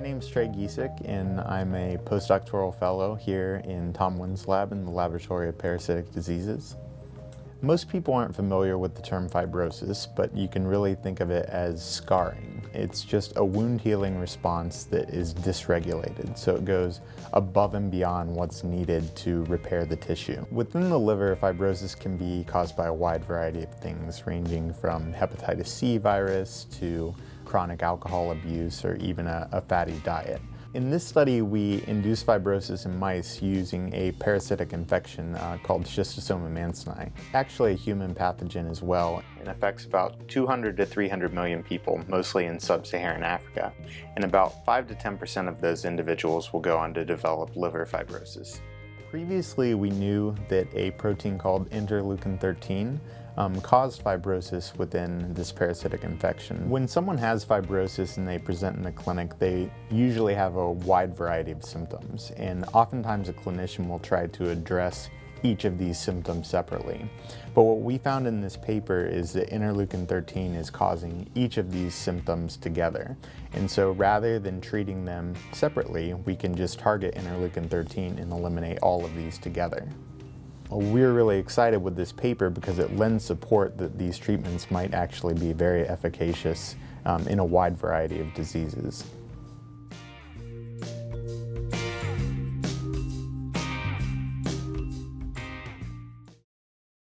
name's Trey Gieseck and I'm a postdoctoral fellow here in Tom Wynn's lab in the Laboratory of Parasitic Diseases. Most people aren't familiar with the term fibrosis, but you can really think of it as scarring. It's just a wound healing response that is dysregulated, so it goes above and beyond what's needed to repair the tissue. Within the liver, fibrosis can be caused by a wide variety of things, ranging from hepatitis C virus to chronic alcohol abuse or even a, a fatty diet. In this study, we induced fibrosis in mice using a parasitic infection uh, called Schistosoma mansoni, Actually a human pathogen as well. It affects about 200 to 300 million people, mostly in sub-Saharan Africa. And about 5 to 10% of those individuals will go on to develop liver fibrosis. Previously, we knew that a protein called interleukin-13 um, caused fibrosis within this parasitic infection. When someone has fibrosis and they present in the clinic, they usually have a wide variety of symptoms, and oftentimes a clinician will try to address each of these symptoms separately. But what we found in this paper is that interleukin-13 is causing each of these symptoms together. And so rather than treating them separately, we can just target interleukin-13 and eliminate all of these together. Well, we're really excited with this paper because it lends support that these treatments might actually be very efficacious um, in a wide variety of diseases.